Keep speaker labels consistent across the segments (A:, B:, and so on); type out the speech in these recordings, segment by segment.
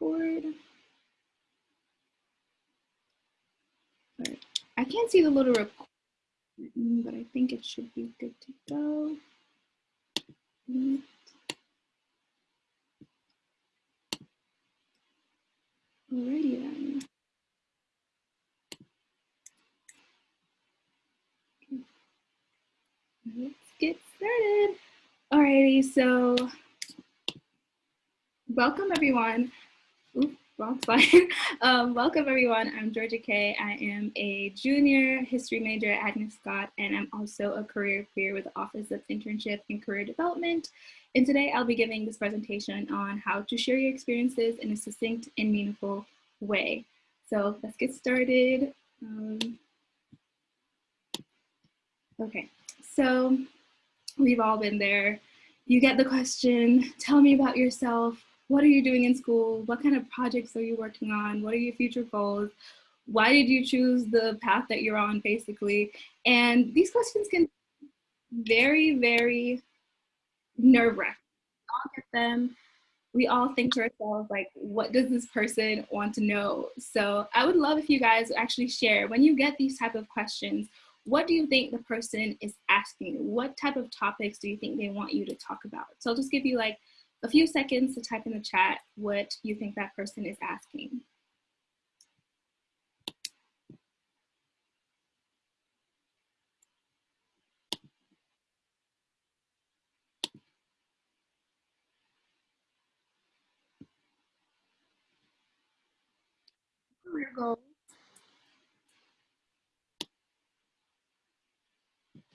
A: record. I can't see the little record, but I think it should be good to go. Alrighty then. Let's get started. Alrighty, so welcome everyone. Oops, wrong slide. um, welcome everyone. I'm Georgia Kay. I am a junior history major at Agnes Scott, and I'm also a career peer with the Office of Internship and Career Development. And today I'll be giving this presentation on how to share your experiences in a succinct and meaningful way. So let's get started. Um, okay, so we've all been there. You get the question, tell me about yourself. What are you doing in school? What kind of projects are you working on? What are your future goals? Why did you choose the path that you're on, basically? And these questions can very, very nerve wracking. All get them. We all think to ourselves, like, what does this person want to know? So I would love if you guys actually share when you get these type of questions, what do you think the person is asking? What type of topics do you think they want you to talk about? So I'll just give you like a few seconds to type in the chat what you think that person is asking. Career goals.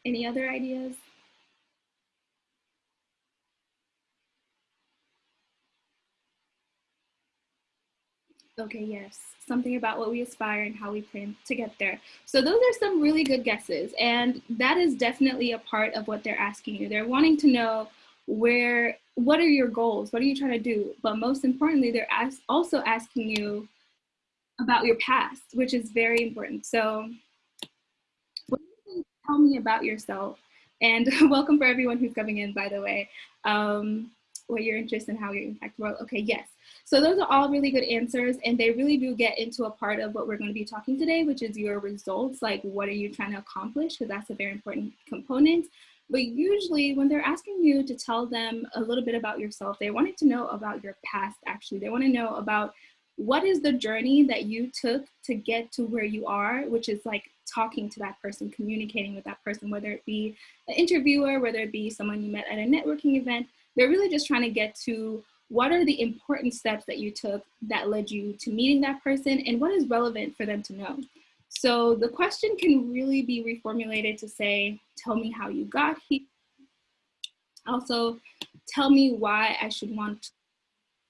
A: Any other ideas? Okay, yes, something about what we aspire and how we plan to get there. So those are some really good guesses. And that is definitely a part of what they're asking you. They're wanting to know where, what are your goals? What are you trying to do? But most importantly, they're as, also asking you about your past, which is very important. So tell me about yourself. And welcome for everyone who's coming in, by the way. Um, what your interest and how you impact the world. Okay, yes. So those are all really good answers and they really do get into a part of what we're going to be talking today, which is your results. Like what are you trying to accomplish? Because that's a very important component. But usually when they're asking you to tell them a little bit about yourself, they wanted to know about your past actually. They want to know about what is the journey that you took to get to where you are, which is like talking to that person, communicating with that person, whether it be an interviewer, whether it be someone you met at a networking event, they're really just trying to get to what are the important steps that you took that led you to meeting that person and what is relevant for them to know. So the question can really be reformulated to say, tell me how you got here. Also, tell me why I should want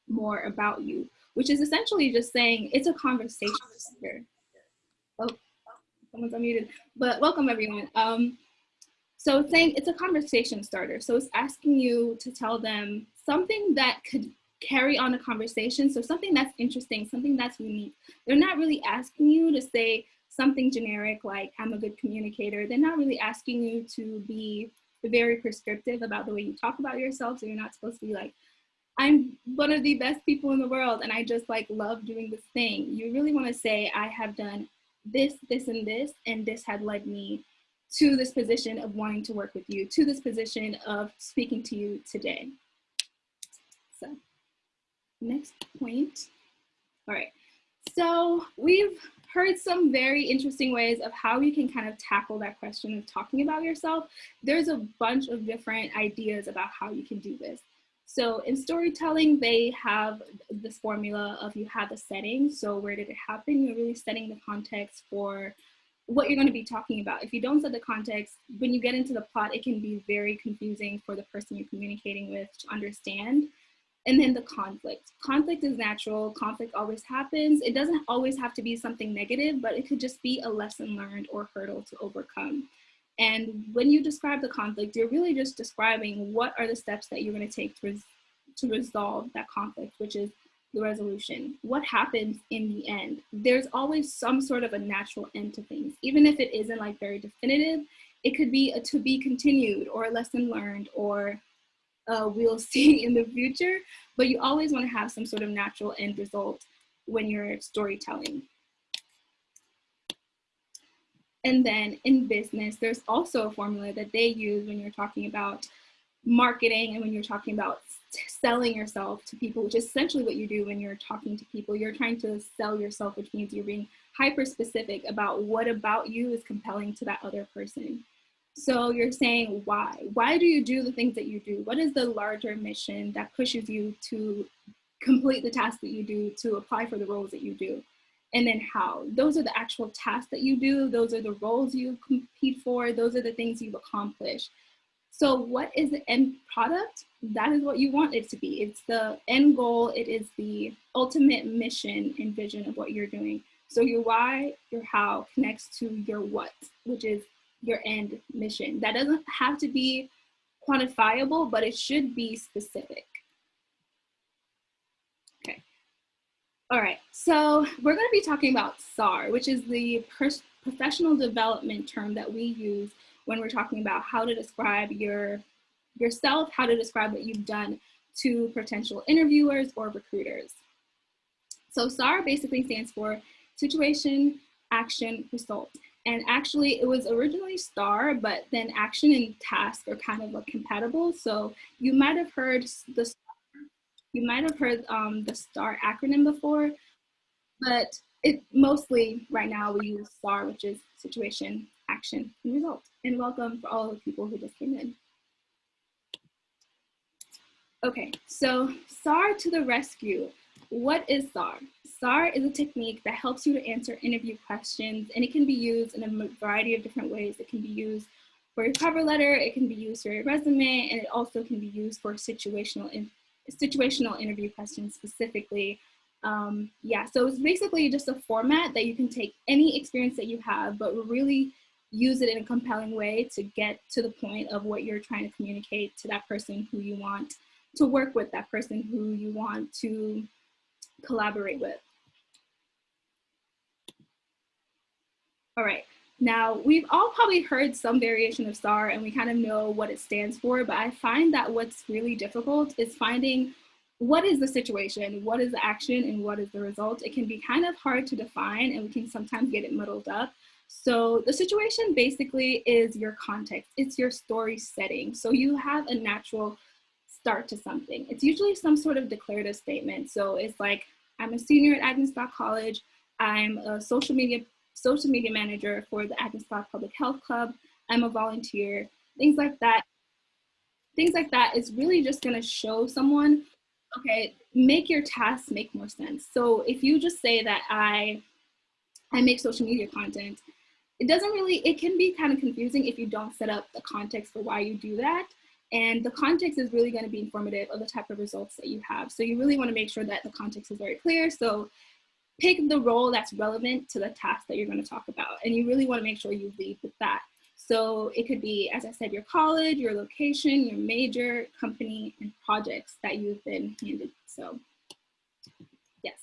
A: more about you, which is essentially just saying it's a conversation. Oh, someone's unmuted, but welcome everyone. Um, so it's saying it's a conversation starter. So it's asking you to tell them something that could carry on a conversation. So something that's interesting, something that's unique. They're not really asking you to say something generic like I'm a good communicator. They're not really asking you to be very prescriptive about the way you talk about yourself. So you're not supposed to be like, I'm one of the best people in the world and I just like love doing this thing. You really want to say I have done this, this, and this, and this had led me to this position of wanting to work with you, to this position of speaking to you today. So next point. All right, so we've heard some very interesting ways of how you can kind of tackle that question of talking about yourself. There's a bunch of different ideas about how you can do this. So in storytelling, they have this formula of you have a setting. So where did it happen? You're really setting the context for what you're going to be talking about. If you don't set the context, when you get into the plot, it can be very confusing for the person you're communicating with to understand. And then the conflict. Conflict is natural. Conflict always happens. It doesn't always have to be something negative, but it could just be a lesson learned or hurdle to overcome. And when you describe the conflict, you're really just describing what are the steps that you're going to take to, res to resolve that conflict, which is the resolution. What happens in the end? There's always some sort of a natural end to things, even if it isn't like very definitive. It could be a to be continued or a lesson learned or uh, we'll see in the future, but you always want to have some sort of natural end result when you're storytelling. And then in business, there's also a formula that they use when you're talking about marketing and when you're talking about selling yourself to people, which is essentially what you do when you're talking to people. You're trying to sell yourself, which means you're being hyper specific about what about you is compelling to that other person. So you're saying why? Why do you do the things that you do? What is the larger mission that pushes you to complete the tasks that you do, to apply for the roles that you do? And then how? Those are the actual tasks that you do. Those are the roles you compete for. Those are the things you've accomplished. So what is the end product? That is what you want it to be. It's the end goal. It is the ultimate mission and vision of what you're doing. So your why, your how connects to your what, which is your end mission. That doesn't have to be quantifiable, but it should be specific. Okay. All right, so we're gonna be talking about SAR, which is the professional development term that we use when we're talking about how to describe your yourself, how to describe what you've done to potential interviewers or recruiters. So SAR basically stands for situation, action, result. And actually it was originally STAR, but then action and task are kind of like compatible. So you might have heard the you might have heard um, the STAR acronym before, but it mostly right now we use SAR, which is situation, action, and result. And welcome for all the people who just came in. Okay, so SAR to the rescue. What is SAR? SAR is a technique that helps you to answer interview questions and it can be used in a variety of different ways. It can be used for your cover letter, it can be used for your resume, and it also can be used for situational, in, situational interview questions specifically um, yeah, so it's basically just a format that you can take any experience that you have, but really use it in a compelling way to get to the point of what you're trying to communicate to that person who you want to work with, that person who you want to collaborate with. All right, now we've all probably heard some variation of STAR and we kind of know what it stands for, but I find that what's really difficult is finding what is the situation, what is the action, and what is the result? It can be kind of hard to define and we can sometimes get it muddled up. So the situation basically is your context. It's your story setting. So you have a natural start to something. It's usually some sort of declarative statement. So it's like, I'm a senior at Agnes College. I'm a social media social media manager for the Agnes Public Health Club. I'm a volunteer, things like that. Things like that is really just gonna show someone okay, make your tasks make more sense. So if you just say that I, I make social media content, it doesn't really, it can be kind of confusing if you don't set up the context for why you do that. And the context is really gonna be informative of the type of results that you have. So you really wanna make sure that the context is very clear. So pick the role that's relevant to the task that you're gonna talk about. And you really wanna make sure you lead with that. So it could be, as I said, your college, your location, your major, company, and projects that you've been handed. So yes.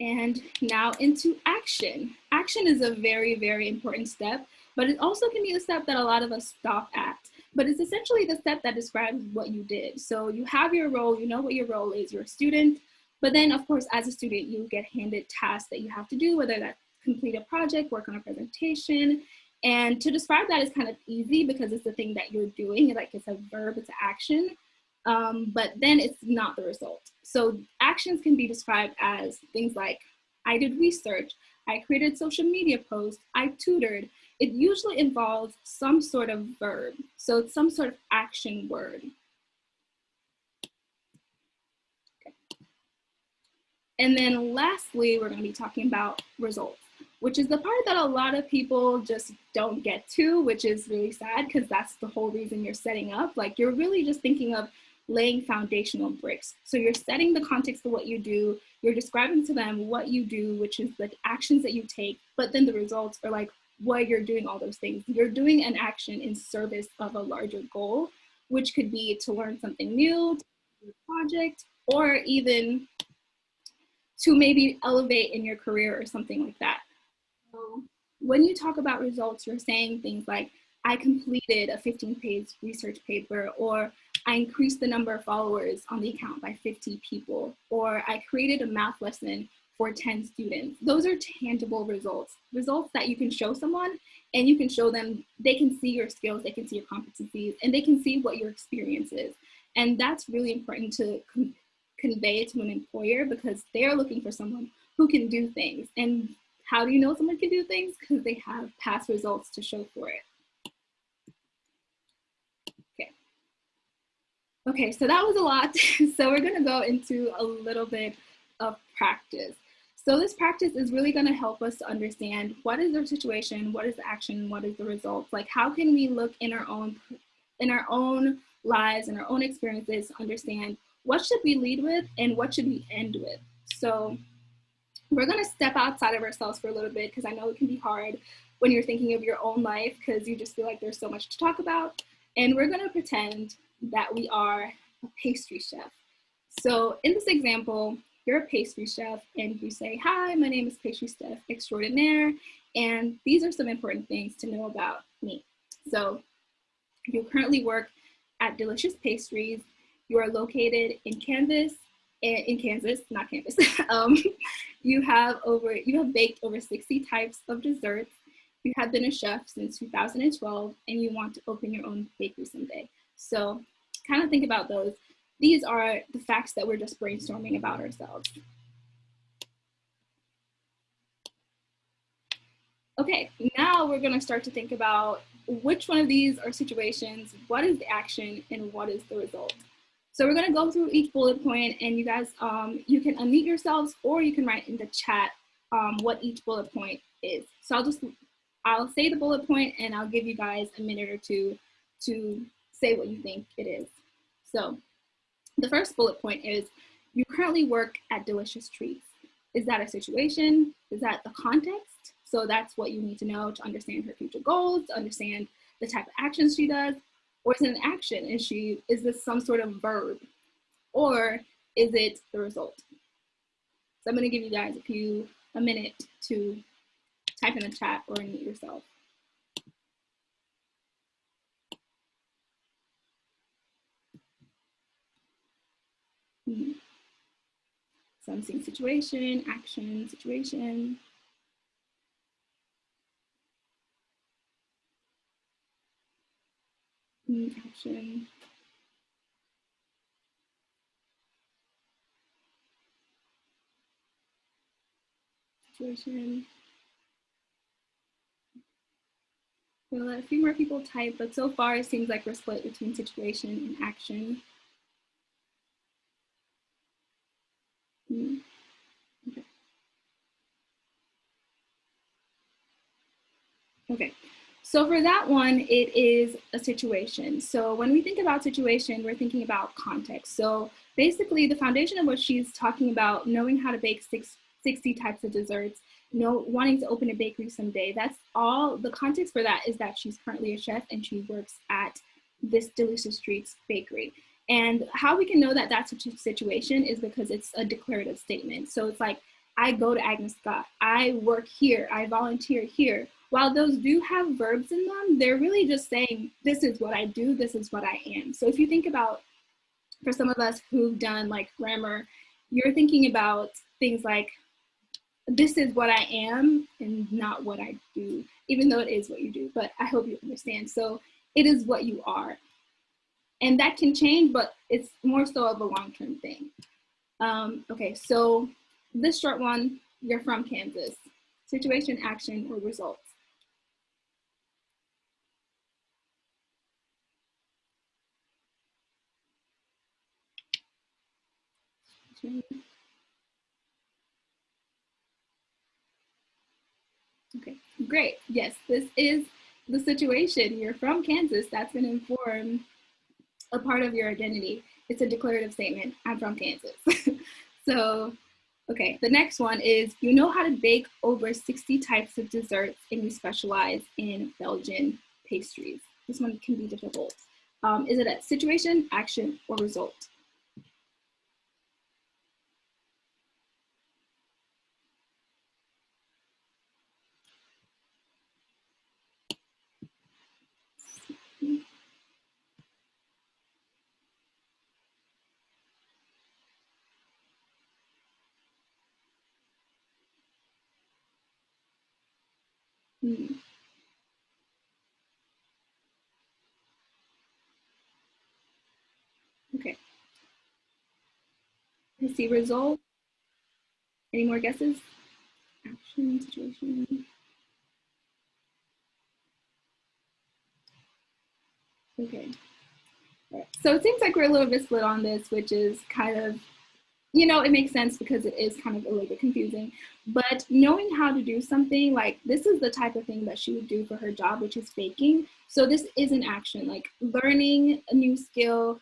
A: And now into action. Action is a very, very important step, but it also can be a step that a lot of us stop at. But it's essentially the step that describes what you did. So you have your role, you know what your role is, you're a student, but then of course, as a student, you get handed tasks that you have to do, whether that's complete a project, work on a presentation, and to describe that is kind of easy because it's the thing that you're doing, like it's a verb, it's an action, um, but then it's not the result. So actions can be described as things like, I did research, I created social media posts, I tutored. It usually involves some sort of verb. So it's some sort of action word. And then lastly, we're gonna be talking about results which is the part that a lot of people just don't get to, which is really sad because that's the whole reason you're setting up. Like you're really just thinking of laying foundational bricks. So you're setting the context of what you do, you're describing to them what you do, which is the actions that you take, but then the results are like why you're doing all those things. You're doing an action in service of a larger goal, which could be to learn something new, to project, or even to maybe elevate in your career or something like that when you talk about results, you're saying things like, I completed a 15 page research paper, or I increased the number of followers on the account by 50 people, or I created a math lesson for 10 students. Those are tangible results, results that you can show someone and you can show them, they can see your skills, they can see your competencies, and they can see what your experience is. And that's really important to convey to an employer because they're looking for someone who can do things. And how do you know someone can do things? Because they have past results to show for it. Okay. Okay, so that was a lot. so we're gonna go into a little bit of practice. So this practice is really gonna help us to understand what is the situation, what is the action, what is the results? Like how can we look in our own in our own lives and our own experiences to understand what should we lead with and what should we end with? So we're gonna step outside of ourselves for a little bit because I know it can be hard when you're thinking of your own life because you just feel like there's so much to talk about. And we're gonna pretend that we are a pastry chef. So in this example, you're a pastry chef and you say, hi, my name is pastry chef extraordinaire. And these are some important things to know about me. So you currently work at Delicious Pastries you are located in Kansas, eh, in Kansas, not Kansas. um, you have over, you have baked over 60 types of desserts. You have been a chef since 2012 and you want to open your own bakery someday. So kind of think about those. These are the facts that we're just brainstorming about ourselves. Okay, now we're gonna start to think about which one of these are situations, what is the action, and what is the result. So we're gonna go through each bullet point and you guys, um, you can unmute yourselves or you can write in the chat um, what each bullet point is. So I'll just, I'll say the bullet point and I'll give you guys a minute or two to say what you think it is. So the first bullet point is, you currently work at Delicious Treats. Is that a situation? Is that the context? So that's what you need to know to understand her future goals, to understand the type of actions she does, or is it an action? Is she, is this some sort of verb? Or is it the result? So I'm gonna give you guys a few, a minute to type in the chat or unmute yourself. So I'm seeing situation, action, situation. Mm, action. Situation. We'll let a few more people type, but so far it seems like we're split between situation and action. Hmm. Okay. Okay. So for that one, it is a situation. So when we think about situation, we're thinking about context. So basically the foundation of what she's talking about, knowing how to bake six, 60 types of desserts, you know, wanting to open a bakery someday, that's all, the context for that is that she's currently a chef and she works at this Delicious Treats bakery. And how we can know that that's a situation is because it's a declarative statement. So it's like, I go to Agnes Scott, I work here, I volunteer here while those do have verbs in them, they're really just saying, this is what I do, this is what I am. So if you think about, for some of us who've done like grammar, you're thinking about things like, this is what I am and not what I do, even though it is what you do, but I hope you understand. So it is what you are. And that can change, but it's more so of a long-term thing. Um, okay, so this short one, you're from Kansas. Situation, action, or result. Okay, great. Yes, this is the situation. You're from Kansas. That's going to inform a part of your identity. It's a declarative statement. I'm from Kansas. so, okay, the next one is you know how to bake over 60 types of desserts and you specialize in Belgian pastries. This one can be difficult. Um, is it a situation, action, or result? Hmm. Okay. I see result. Any more guesses? Action, situation. Okay. So it seems like we're a little bit split on this, which is kind of, you know, it makes sense because it is kind of a little bit confusing. But knowing how to do something like this is the type of thing that she would do for her job, which is baking. So this is an action, like learning a new skill,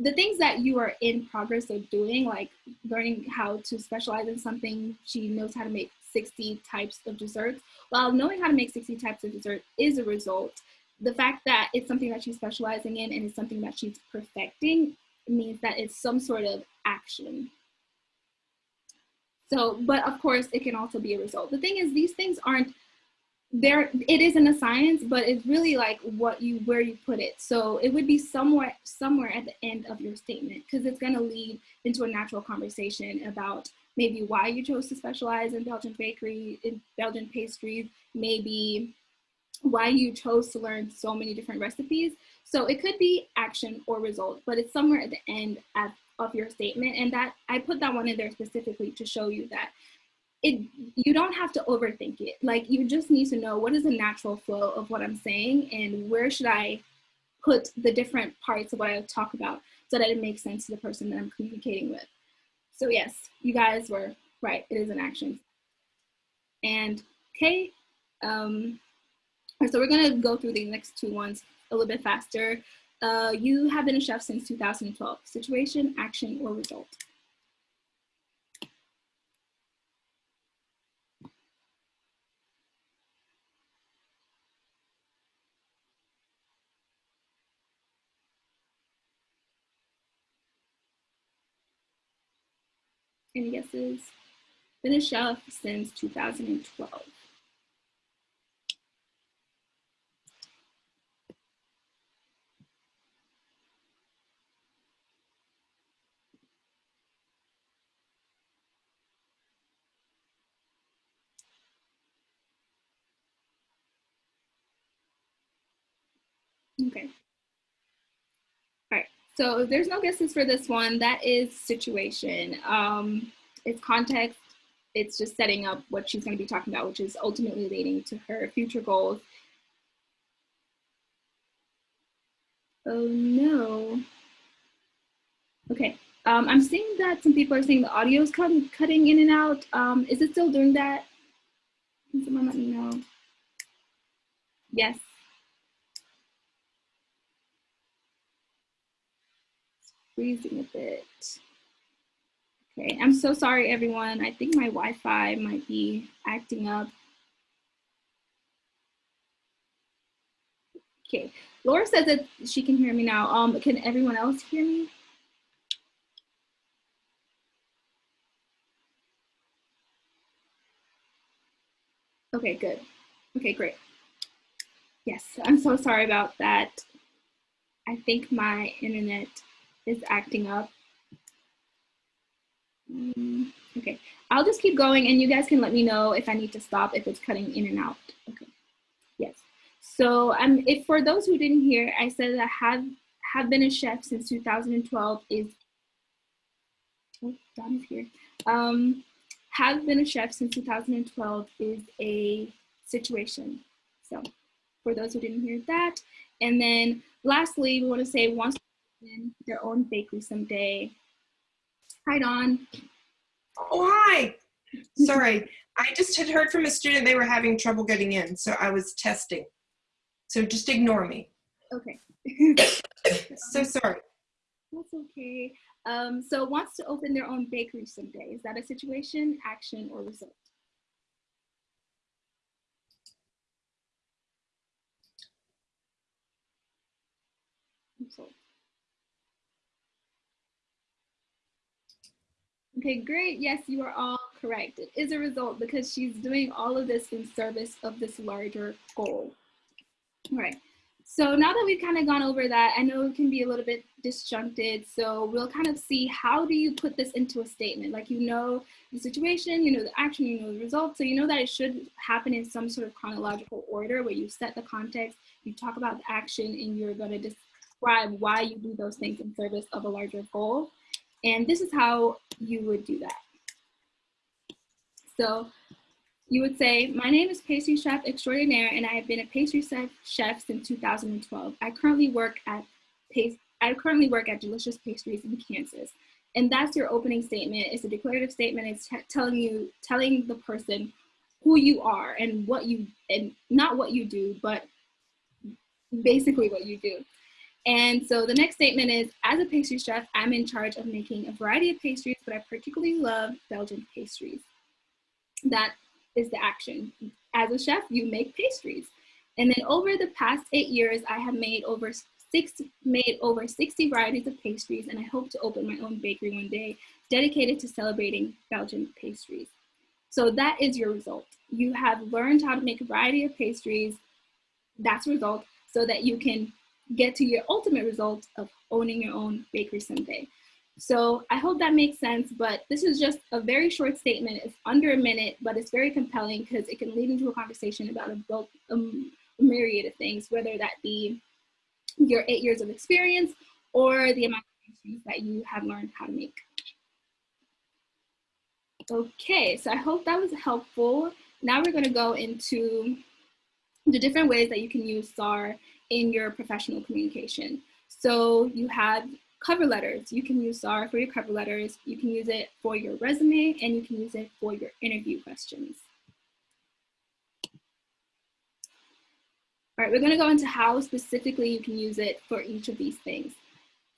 A: the things that you are in progress of doing, like learning how to specialize in something. She knows how to make 60 types of desserts. While knowing how to make 60 types of dessert is a result, the fact that it's something that she's specializing in and it's something that she's perfecting means that it's some sort of action. So, but of course, it can also be a result. The thing is, these things aren't there. It isn't a science, but it's really like what you where you put it. So it would be somewhere somewhere at the end of your statement because it's going to lead into a natural conversation about maybe why you chose to specialize in Belgian bakery, in Belgian pastries, maybe why you chose to learn so many different recipes. So it could be action or result, but it's somewhere at the end at, of your statement. And that I put that one in there specifically to show you that it you don't have to overthink it. Like you just need to know what is the natural flow of what I'm saying and where should I put the different parts of what I talk about so that it makes sense to the person that I'm communicating with. So yes, you guys were right. It is an action. And okay, um, so we're gonna go through the next two ones a little bit faster. Uh, you have been a chef since 2012. Situation, action, or result? Any guesses? Been a chef since 2012. Okay. All right, so there's no guesses for this one. That is situation. Um, it's context. It's just setting up what she's going to be talking about, which is ultimately leading to her future goals. Oh no. Okay, um, I'm seeing that some people are saying the audio is cut cutting in and out. Um, is it still doing that? Can someone let me know? Yes. Freezing a bit. Okay, I'm so sorry everyone. I think my Wi-Fi might be acting up. Okay, Laura says that she can hear me now. Um, can everyone else hear me? Okay, good. Okay, great. Yes, I'm so sorry about that. I think my internet is acting up. Mm, okay, I'll just keep going and you guys can let me know if I need to stop, if it's cutting in and out. Okay, yes. So um, if for those who didn't hear, I said that I have, have been a chef since 2012 is, oh, is here. Um, have been a chef since 2012 is a situation. So for those who didn't hear that. And then lastly, we want to say once in their own bakery someday. Hi, Don.
B: Oh, hi. Sorry, I just had heard from a student they were having trouble getting in, so I was testing. So just ignore me.
A: Okay.
B: so sorry.
A: That's okay. Um, so wants to open their own bakery someday. Is that a situation, action, or result? Result. Okay, great. Yes, you are all correct. It is a result because she's doing all of this in service of this larger goal. All right. So now that we've kind of gone over that, I know it can be a little bit disjuncted. So we'll kind of see how do you put this into a statement? Like you know the situation, you know the action, you know the result. So you know that it should happen in some sort of chronological order where you set the context, you talk about the action, and you're going to describe why you do those things in service of a larger goal. And this is how you would do that. So you would say, my name is pastry chef extraordinaire and I have been a pastry chef since 2012. I currently work at I currently work at Delicious Pastries in Kansas. And that's your opening statement. It's a declarative statement. It's telling you, telling the person who you are and what you, and not what you do, but basically what you do. And so the next statement is, as a pastry chef, I'm in charge of making a variety of pastries, but I particularly love Belgian pastries. That is the action. As a chef, you make pastries. And then over the past eight years, I have made over six, made over 60 varieties of pastries, and I hope to open my own bakery one day dedicated to celebrating Belgian pastries. So that is your result. You have learned how to make a variety of pastries. That's result so that you can get to your ultimate result of owning your own bakery someday. So I hope that makes sense, but this is just a very short statement. It's under a minute, but it's very compelling because it can lead into a conversation about a, um, a myriad of things, whether that be your eight years of experience or the amount of pastries that you have learned how to make. Okay, so I hope that was helpful. Now we're gonna go into the different ways that you can use SAR in your professional communication. So you have cover letters. You can use SAR for your cover letters. You can use it for your resume and you can use it for your interview questions. All right, we're gonna go into how specifically you can use it for each of these things.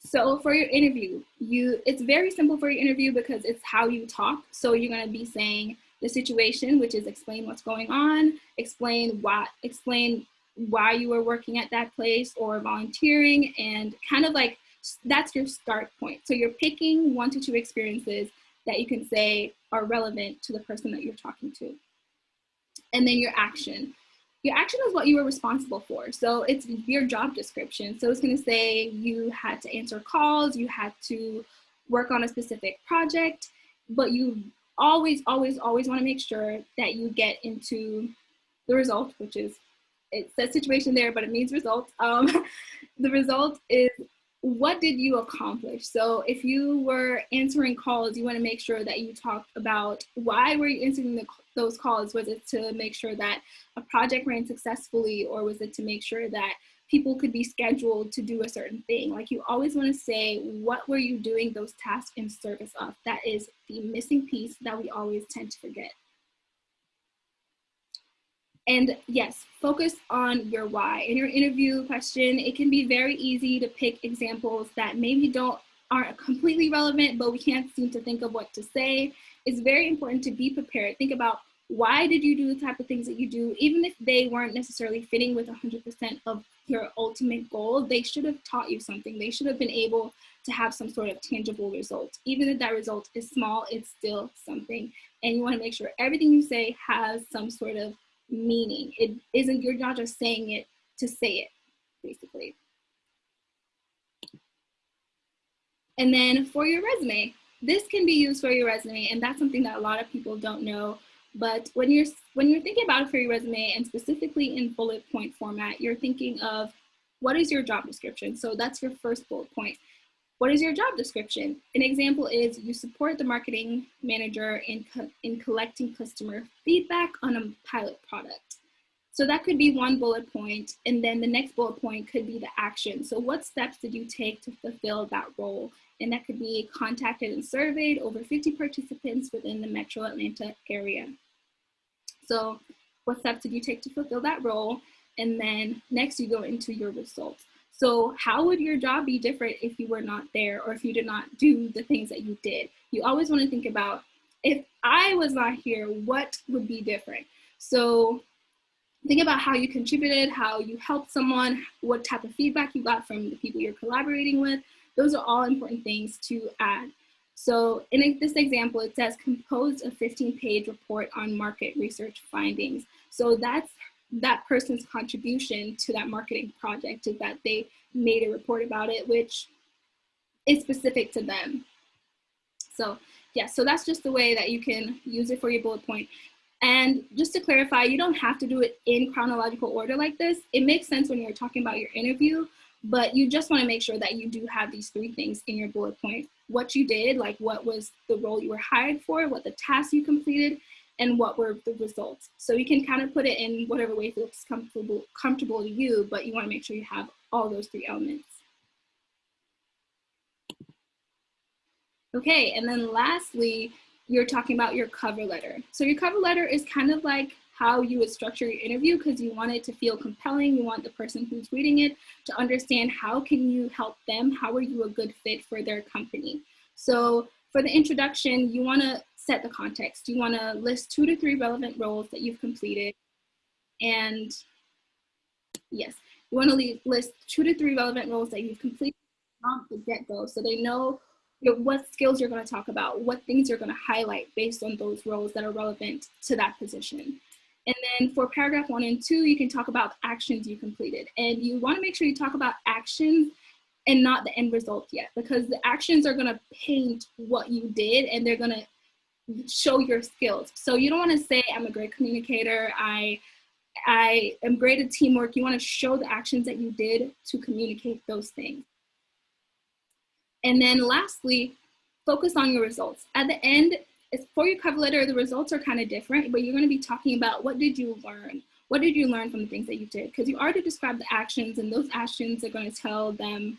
A: So for your interview, you it's very simple for your interview because it's how you talk. So you're gonna be saying the situation, which is explain what's going on, explain why, explain why you were working at that place or volunteering, and kind of like that's your start point. So you're picking one to two experiences that you can say are relevant to the person that you're talking to. And then your action. Your action is what you were responsible for. So it's your job description. So it's gonna say you had to answer calls, you had to work on a specific project, but you always, always, always wanna make sure that you get into the result, which is, it says situation there, but it means result. Um, the result is what did you accomplish? So if you were answering calls, you want to make sure that you talk about why were you answering the, those calls? Was it to make sure that a project ran successfully or was it to make sure that people could be scheduled to do a certain thing? Like you always want to say, what were you doing those tasks in service of? That is the missing piece that we always tend to forget. And yes, focus on your why. In your interview question, it can be very easy to pick examples that maybe don't aren't completely relevant, but we can't seem to think of what to say. It's very important to be prepared. Think about why did you do the type of things that you do, even if they weren't necessarily fitting with 100% of your ultimate goal, they should have taught you something. They should have been able to have some sort of tangible result. Even if that result is small, it's still something. And you wanna make sure everything you say has some sort of meaning. It isn't, you're not just saying it to say it, basically. And then for your resume, this can be used for your resume, and that's something that a lot of people don't know. But when you're when you're thinking about it for your resume, and specifically in bullet point format, you're thinking of what is your job description. So that's your first bullet point. What is your job description? An example is you support the marketing manager in, co in collecting customer feedback on a pilot product. So that could be one bullet point, and then the next bullet point could be the action. So what steps did you take to fulfill that role? And that could be contacted and surveyed over 50 participants within the Metro Atlanta area. So what steps did you take to fulfill that role? And then next you go into your results. So how would your job be different if you were not there or if you did not do the things that you did? You always want to think about if I was not here, what would be different? So think about how you contributed, how you helped someone, what type of feedback you got from the people you're collaborating with. Those are all important things to add. So in this example, it says compose a 15 page report on market research findings. So that's that person's contribution to that marketing project is that they made a report about it, which is specific to them. So yeah, so that's just the way that you can use it for your bullet point. And just to clarify, you don't have to do it in chronological order like this. It makes sense when you're talking about your interview, but you just wanna make sure that you do have these three things in your bullet point. What you did, like what was the role you were hired for, what the task you completed, and what were the results. So you can kind of put it in whatever way feels comfortable, comfortable to you, but you wanna make sure you have all those three elements. Okay, and then lastly, you're talking about your cover letter. So your cover letter is kind of like how you would structure your interview because you want it to feel compelling. You want the person who's reading it to understand how can you help them? How are you a good fit for their company? So for the introduction, you want to set the context. You want to list two to three relevant roles that you've completed. And yes, you want to list two to three relevant roles that you've completed from the get-go so they know what skills you're going to talk about, what things you're going to highlight based on those roles that are relevant to that position. And then for paragraph one and two, you can talk about actions you completed. And you want to make sure you talk about actions and not the end result yet, because the actions are going to paint what you did and they're going to show your skills. So you don't want to say, I'm a great communicator, I, I am great at teamwork. You want to show the actions that you did to communicate those things. And then lastly, focus on your results. At the end, for your cover letter, the results are kind of different, but you're gonna be talking about what did you learn? What did you learn from the things that you did? Because you already described the actions and those actions are gonna tell them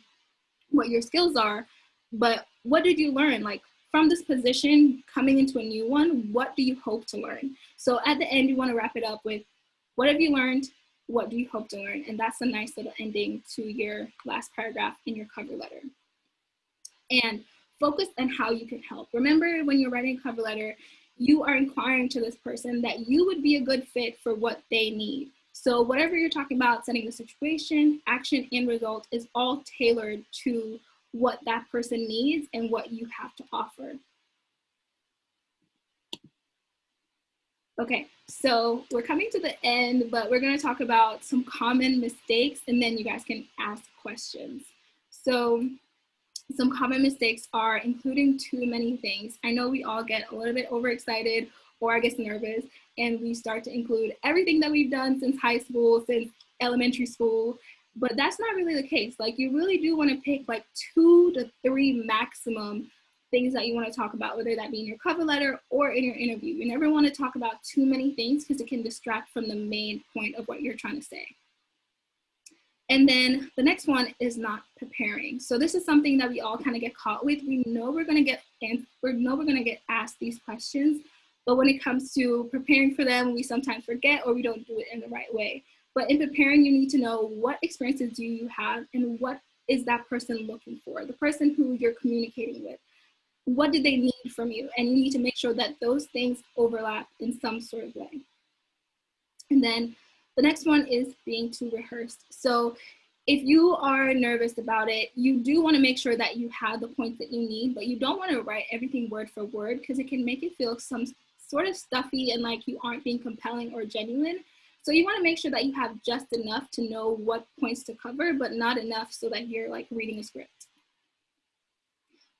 A: what your skills are, but what did you learn? Like from this position, coming into a new one, what do you hope to learn? So at the end, you wanna wrap it up with what have you learned? What do you hope to learn? And that's a nice little ending to your last paragraph in your cover letter and focus on how you can help. Remember when you're writing a cover letter, you are inquiring to this person that you would be a good fit for what they need. So whatever you're talking about, setting the situation, action, and result is all tailored to what that person needs and what you have to offer. Okay, so we're coming to the end, but we're gonna talk about some common mistakes and then you guys can ask questions. So some common mistakes are including too many things. I know we all get a little bit overexcited or I guess nervous and we start to include everything that we've done since high school, since elementary school, but that's not really the case. Like you really do wanna pick like two to three maximum things that you wanna talk about, whether that be in your cover letter or in your interview. You never wanna talk about too many things because it can distract from the main point of what you're trying to say. And then the next one is not preparing. So this is something that we all kind of get caught with. We know we're gonna get and we know we're gonna get asked these questions, but when it comes to preparing for them, we sometimes forget or we don't do it in the right way. But in preparing, you need to know what experiences do you have and what is that person looking for, the person who you're communicating with. What did they need from you? And you need to make sure that those things overlap in some sort of way. And then the next one is being too rehearsed. So if you are nervous about it, you do want to make sure that you have the points that you need, but you don't want to write everything word for word because it can make it feel some sort of stuffy and like you aren't being compelling or genuine. So you want to make sure that you have just enough to know what points to cover, but not enough so that you're like reading a script.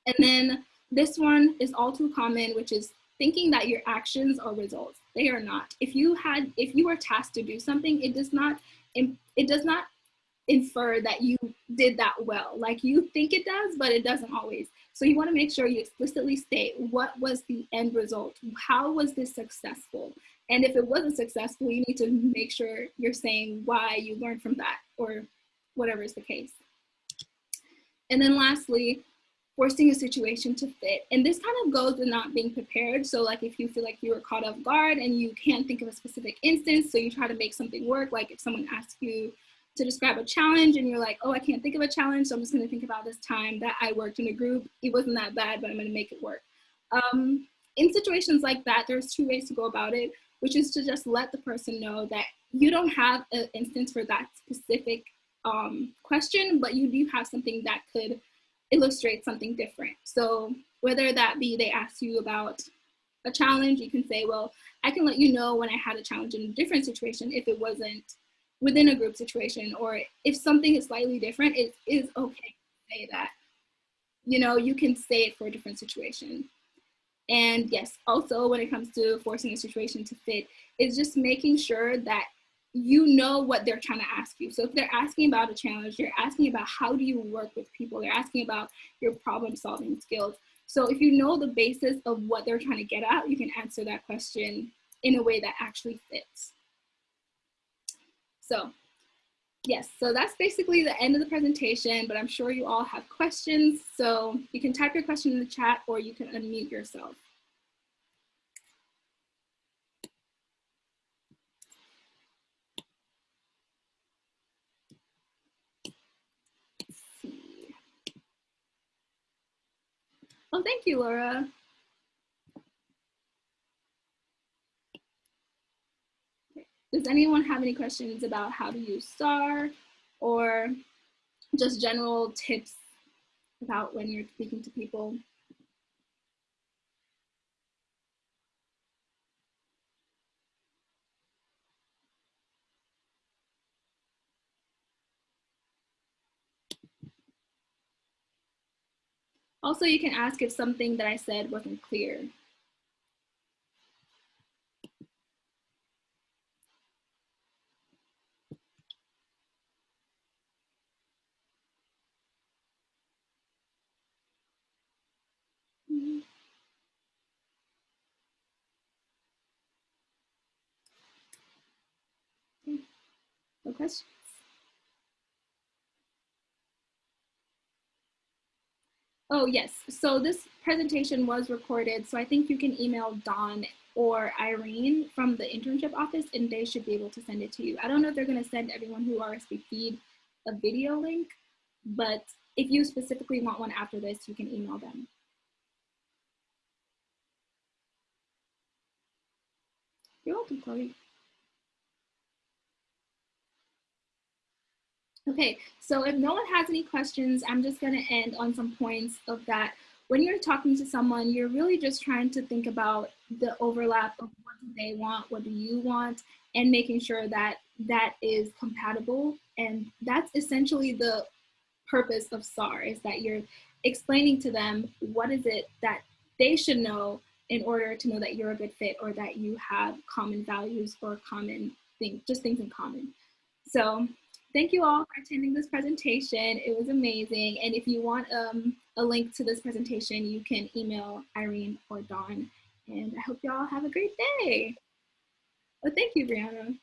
A: And then this one is all too common, which is thinking that your actions are results. They are not. If you had, if you were tasked to do something, it does not, it does not infer that you did that well. Like you think it does, but it doesn't always. So you want to make sure you explicitly state what was the end result? How was this successful? And if it wasn't successful, you need to make sure you're saying why you learned from that or whatever is the case. And then lastly, forcing a situation to fit. And this kind of goes with not being prepared. So like if you feel like you were caught off guard and you can't think of a specific instance, so you try to make something work, like if someone asks you to describe a challenge and you're like, oh, I can't think of a challenge, so I'm just gonna think about this time that I worked in a group. It wasn't that bad, but I'm gonna make it work. Um, in situations like that, there's two ways to go about it, which is to just let the person know that you don't have an instance for that specific um, question, but you do have something that could illustrate something different. So whether that be they ask you about a challenge, you can say, well, I can let you know when I had a challenge in a different situation if it wasn't within a group situation, or if something is slightly different, it is okay to say that. You know, you can say it for a different situation. And yes, also when it comes to forcing a situation to fit, is just making sure that you know what they're trying to ask you. So if they're asking about a challenge, you're asking about how do you work with people, they're asking about your problem solving skills. So if you know the basis of what they're trying to get at, you can answer that question in a way that actually fits. So yes, so that's basically the end of the presentation, but I'm sure you all have questions. So you can type your question in the chat or you can unmute yourself. Oh, thank you, Laura. Does anyone have any questions about how to use STAR or just general tips about when you're speaking to people? Also, you can ask if something that I said wasn't clear. No questions? Oh, yes. So this presentation was recorded. So I think you can email Dawn or Irene from the internship office and they should be able to send it to you. I don't know if they're going to send everyone who RSVP'd a video link, but if you specifically want one after this, you can email them. You're welcome, Chloe. Okay, so if no one has any questions, I'm just gonna end on some points of that. When you're talking to someone, you're really just trying to think about the overlap of what do they want, what do you want, and making sure that that is compatible. And that's essentially the purpose of SAR is that you're explaining to them what is it that they should know in order to know that you're a good fit or that you have common values or common things, just things in common. So thank you all for attending this presentation. It was amazing. And if you want um, a link to this presentation, you can email Irene or Dawn. And I hope you all have a great day. Well, thank you, Brianna.